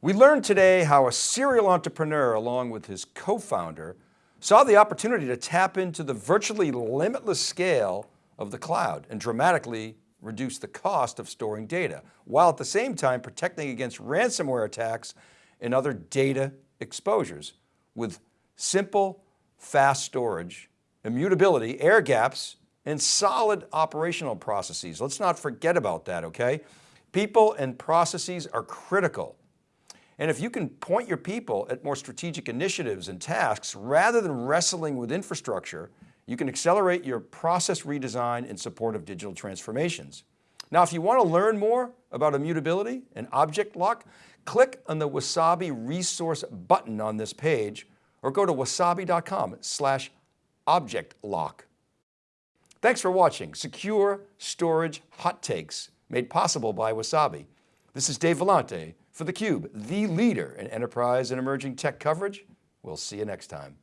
We learned today how a serial entrepreneur along with his co-founder saw the opportunity to tap into the virtually limitless scale of the cloud and dramatically reduce the cost of storing data, while at the same time protecting against ransomware attacks and other data exposures with simple, fast storage, immutability, air gaps, and solid operational processes. Let's not forget about that, okay? People and processes are critical and if you can point your people at more strategic initiatives and tasks rather than wrestling with infrastructure, you can accelerate your process redesign in support of digital transformations. Now, if you want to learn more about immutability and object lock, click on the Wasabi resource button on this page or go to wasabi.com slash object lock. Thanks for watching Secure Storage Hot Takes made possible by Wasabi. This is Dave Vellante for theCUBE, the leader in enterprise and emerging tech coverage. We'll see you next time.